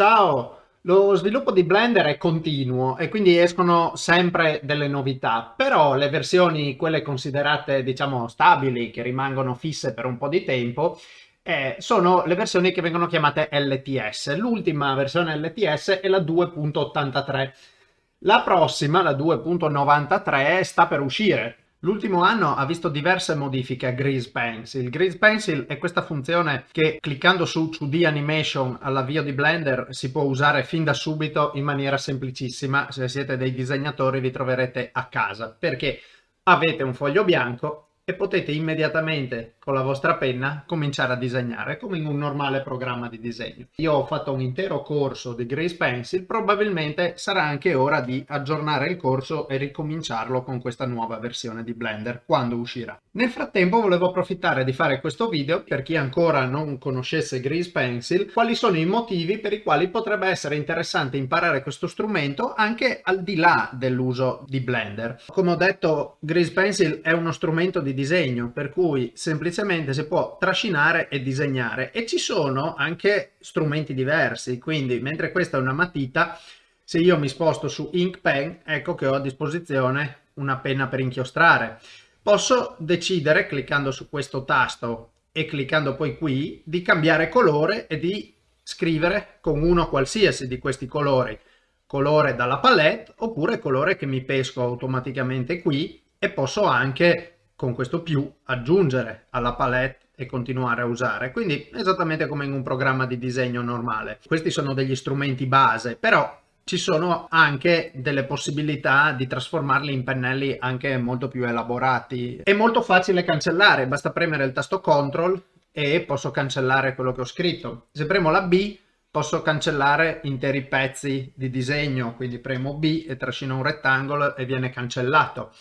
Ciao! Lo sviluppo di Blender è continuo e quindi escono sempre delle novità, però le versioni, quelle considerate diciamo stabili, che rimangono fisse per un po' di tempo, eh, sono le versioni che vengono chiamate LTS. L'ultima versione LTS è la 2.83. La prossima, la 2.93, sta per uscire L'ultimo anno ha visto diverse modifiche a Grease Pencil. Grease Pencil è questa funzione che cliccando su 2D Animation all'avvio di Blender si può usare fin da subito in maniera semplicissima. Se siete dei disegnatori vi troverete a casa perché avete un foglio bianco e potete immediatamente con la vostra penna cominciare a disegnare come in un normale programma di disegno. Io ho fatto un intero corso di Grace Pencil, probabilmente sarà anche ora di aggiornare il corso e ricominciarlo con questa nuova versione di Blender quando uscirà. Nel frattempo volevo approfittare di fare questo video per chi ancora non conoscesse Grease Pencil, quali sono i motivi per i quali potrebbe essere interessante imparare questo strumento anche al di là dell'uso di Blender. Come ho detto Grease Pencil è uno strumento di disegno per cui semplicemente si può trascinare e disegnare. E ci sono anche strumenti diversi quindi mentre questa è una matita se io mi sposto su Ink Pen ecco che ho a disposizione una penna per inchiostrare. Posso decidere cliccando su questo tasto e cliccando poi qui di cambiare colore e di scrivere con uno qualsiasi di questi colori. Colore dalla palette oppure colore che mi pesco automaticamente qui e posso anche con questo più aggiungere alla palette e continuare a usare. Quindi esattamente come in un programma di disegno normale. Questi sono degli strumenti base però ci sono anche delle possibilità di trasformarli in pennelli anche molto più elaborati. È molto facile cancellare basta premere il tasto CTRL e posso cancellare quello che ho scritto. Se premo la B posso cancellare interi pezzi di disegno. Quindi premo B e trascino un rettangolo e viene cancellato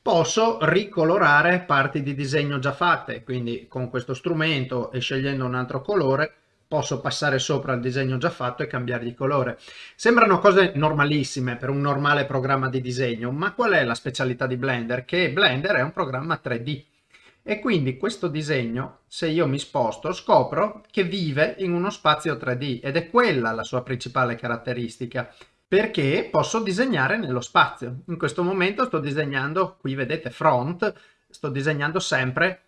posso ricolorare parti di disegno già fatte, quindi con questo strumento e scegliendo un altro colore posso passare sopra il disegno già fatto e cambiare di colore. Sembrano cose normalissime per un normale programma di disegno, ma qual è la specialità di Blender? Che Blender è un programma 3D e quindi questo disegno, se io mi sposto, scopro che vive in uno spazio 3D ed è quella la sua principale caratteristica perché posso disegnare nello spazio. In questo momento sto disegnando, qui vedete front, sto disegnando sempre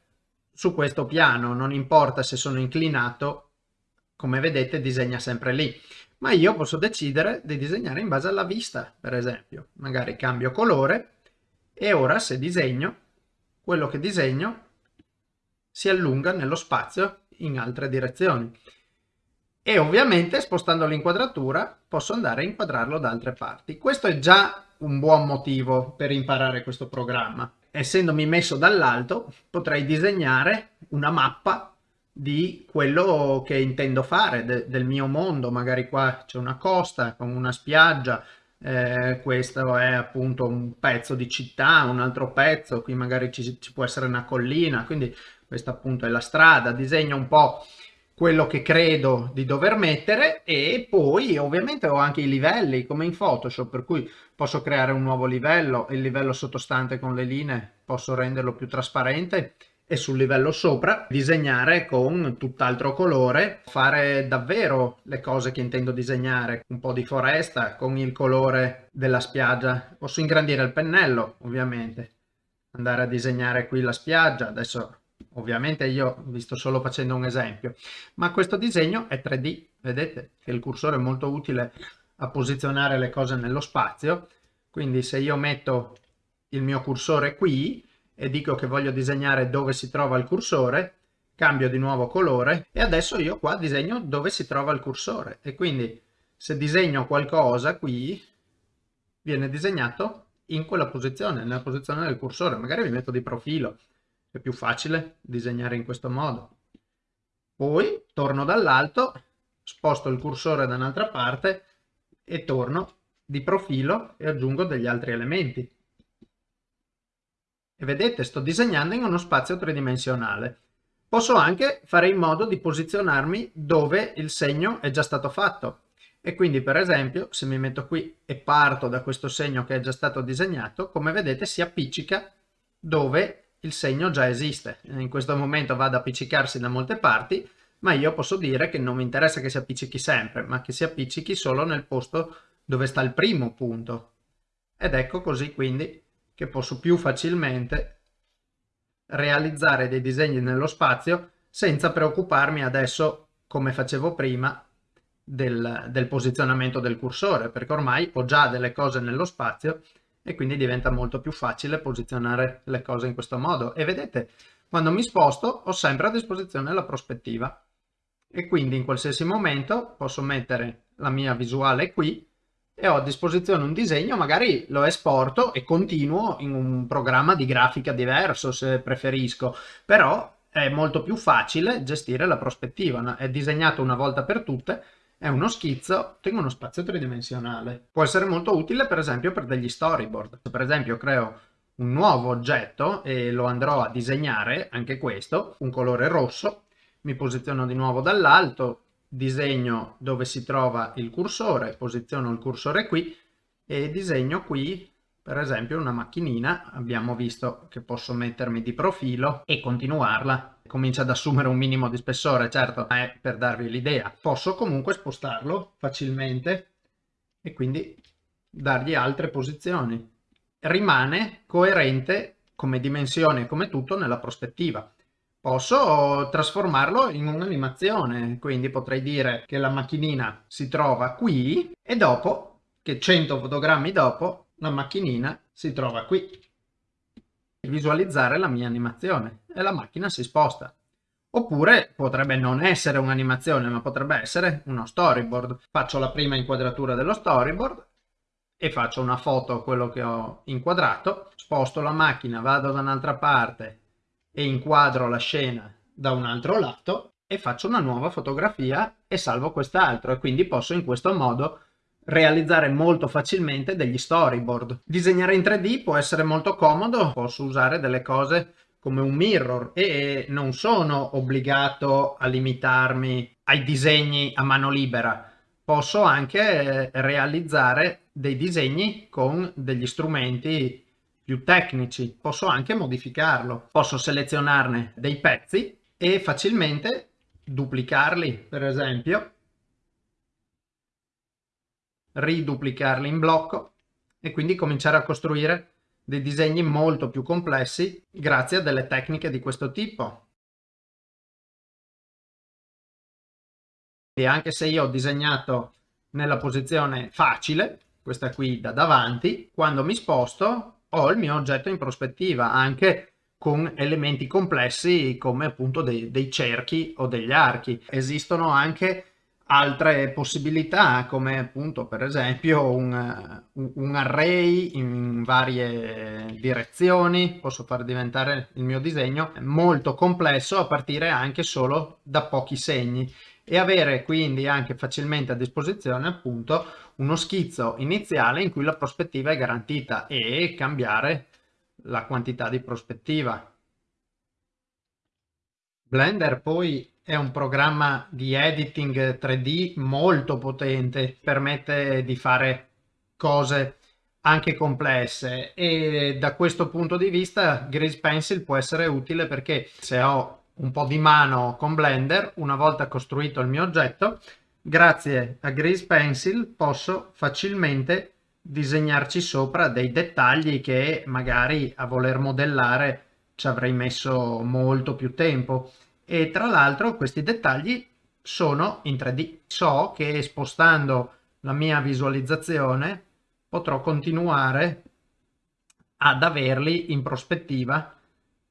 su questo piano, non importa se sono inclinato, come vedete disegna sempre lì. Ma io posso decidere di disegnare in base alla vista, per esempio. Magari cambio colore e ora se disegno, quello che disegno si allunga nello spazio in altre direzioni e ovviamente spostando l'inquadratura posso andare a inquadrarlo da altre parti. Questo è già un buon motivo per imparare questo programma. Essendomi messo dall'alto potrei disegnare una mappa di quello che intendo fare, de del mio mondo. Magari qua c'è una costa con una spiaggia, eh, questo è appunto un pezzo di città, un altro pezzo, qui magari ci, ci può essere una collina, quindi questa appunto è la strada. Disegno un po' quello che credo di dover mettere e poi ovviamente ho anche i livelli come in Photoshop per cui posso creare un nuovo livello, il livello sottostante con le linee posso renderlo più trasparente e sul livello sopra disegnare con tutt'altro colore, fare davvero le cose che intendo disegnare, un po' di foresta con il colore della spiaggia, posso ingrandire il pennello ovviamente, andare a disegnare qui la spiaggia, adesso Ovviamente io vi sto solo facendo un esempio, ma questo disegno è 3D, vedete che il cursore è molto utile a posizionare le cose nello spazio, quindi se io metto il mio cursore qui e dico che voglio disegnare dove si trova il cursore, cambio di nuovo colore e adesso io qua disegno dove si trova il cursore. E quindi se disegno qualcosa qui viene disegnato in quella posizione, nella posizione del cursore, magari mi metto di profilo è più facile disegnare in questo modo. Poi torno dall'alto, sposto il cursore da un'altra parte e torno di profilo e aggiungo degli altri elementi. E vedete, sto disegnando in uno spazio tridimensionale. Posso anche fare in modo di posizionarmi dove il segno è già stato fatto. E quindi per esempio se mi metto qui e parto da questo segno che è già stato disegnato, come vedete si appiccica dove il segno già esiste. In questo momento va ad appiccicarsi da molte parti, ma io posso dire che non mi interessa che si appiccichi sempre, ma che si appiccichi solo nel posto dove sta il primo punto. Ed ecco così quindi che posso più facilmente realizzare dei disegni nello spazio senza preoccuparmi adesso, come facevo prima, del, del posizionamento del cursore, perché ormai ho già delle cose nello spazio e quindi diventa molto più facile posizionare le cose in questo modo. E vedete, quando mi sposto ho sempre a disposizione la prospettiva. E quindi in qualsiasi momento posso mettere la mia visuale qui e ho a disposizione un disegno, magari lo esporto e continuo in un programma di grafica diverso se preferisco, però è molto più facile gestire la prospettiva, è disegnato una volta per tutte, è uno schizzo, tengo uno spazio tridimensionale. Può essere molto utile per esempio per degli storyboard. Se per esempio creo un nuovo oggetto e lo andrò a disegnare, anche questo, un colore rosso, mi posiziono di nuovo dall'alto, disegno dove si trova il cursore, posiziono il cursore qui e disegno qui per esempio una macchinina, abbiamo visto che posso mettermi di profilo e continuarla. Comincia ad assumere un minimo di spessore, certo, è per darvi l'idea. Posso comunque spostarlo facilmente e quindi dargli altre posizioni. Rimane coerente come dimensione, come tutto, nella prospettiva posso trasformarlo in un'animazione, quindi potrei dire che la macchinina si trova qui e dopo, che 100 fotogrammi dopo, la macchinina si trova qui. Visualizzare la mia animazione e la macchina si sposta. Oppure potrebbe non essere un'animazione, ma potrebbe essere uno storyboard. Faccio la prima inquadratura dello storyboard e faccio una foto a quello che ho inquadrato, sposto la macchina, vado da un'altra parte e inquadro la scena da un altro lato e faccio una nuova fotografia e salvo quest'altro e quindi posso in questo modo realizzare molto facilmente degli storyboard. Disegnare in 3D può essere molto comodo, posso usare delle cose come un mirror e non sono obbligato a limitarmi ai disegni a mano libera. Posso anche realizzare dei disegni con degli strumenti più tecnici. Posso anche modificarlo. Posso selezionarne dei pezzi e facilmente duplicarli, per esempio, riduplicarli in blocco e quindi cominciare a costruire dei disegni molto più complessi grazie a delle tecniche di questo tipo. E anche se io ho disegnato nella posizione facile, questa qui da davanti, quando mi sposto ho il mio oggetto in prospettiva, anche con elementi complessi come appunto dei, dei cerchi o degli archi. Esistono anche altre possibilità come appunto per esempio un, un, array in varie direzioni posso far diventare il mio disegno molto complesso a partire anche solo da pochi segni e avere quindi anche facilmente a disposizione appunto uno schizzo iniziale in cui la prospettiva è garantita e cambiare la quantità di prospettiva. Blender poi è un programma di editing 3D molto potente, permette di fare cose anche complesse. E da questo punto di vista Grease Pencil può essere utile perché se ho un po' di mano con Blender, una volta costruito il mio oggetto, grazie a Grease Pencil posso facilmente disegnarci sopra dei dettagli che magari a voler modellare ci avrei messo molto più tempo e tra l'altro questi dettagli sono in 3D. So che spostando la mia visualizzazione potrò continuare ad averli in prospettiva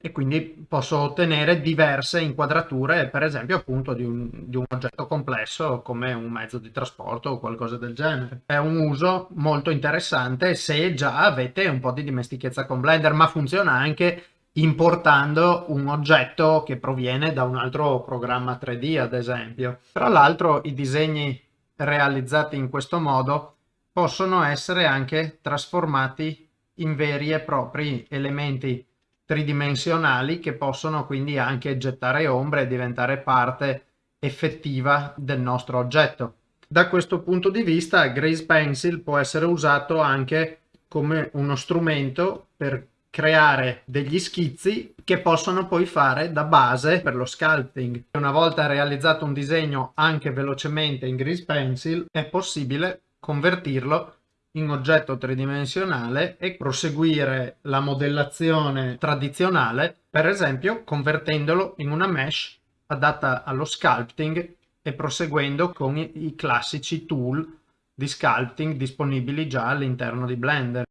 e quindi posso ottenere diverse inquadrature, per esempio appunto di un, di un, oggetto complesso come un mezzo di trasporto o qualcosa del genere. È un uso molto interessante se già avete un po' di dimestichezza con Blender, ma funziona anche importando un oggetto che proviene da un altro programma 3D ad esempio. Tra l'altro i disegni realizzati in questo modo possono essere anche trasformati in veri e propri elementi tridimensionali che possono quindi anche gettare ombre e diventare parte effettiva del nostro oggetto. Da questo punto di vista Grace Pencil può essere usato anche come uno strumento per creare degli schizzi che possono poi fare da base per lo sculpting. Una volta realizzato un disegno anche velocemente in Grease Pencil è possibile convertirlo in oggetto tridimensionale e proseguire la modellazione tradizionale, per esempio convertendolo in una mesh adatta allo sculpting e proseguendo con i, classici tool di sculpting disponibili già all'interno di Blender.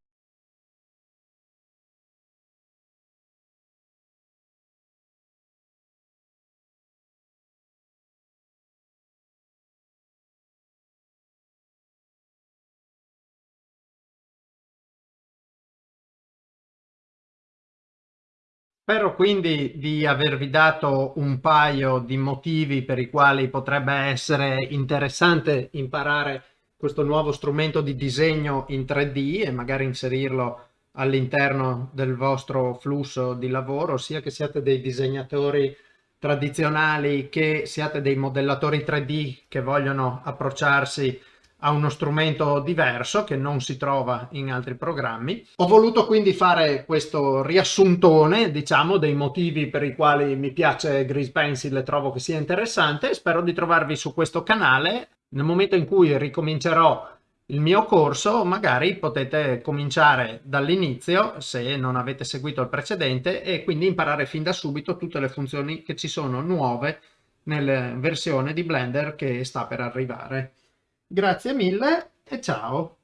Spero quindi di avervi dato un paio di motivi per i quali potrebbe essere interessante imparare questo nuovo strumento di disegno in 3D e magari inserirlo all'interno del vostro flusso di lavoro, sia che siate dei disegnatori tradizionali che siate dei modellatori 3D che vogliono approcciarsi a uno strumento diverso che non si trova in altri programmi. Ho voluto quindi fare questo riassuntone, diciamo, dei motivi per i quali mi piace Grease Pencil e trovo che sia interessante. Spero di trovarvi su questo canale. Nel momento in cui ricomincerò il mio corso, magari potete cominciare dall'inizio se non avete seguito il precedente e quindi imparare fin da subito tutte le funzioni che ci sono nuove nella versione di Blender che sta per arrivare. Grazie mille e ciao!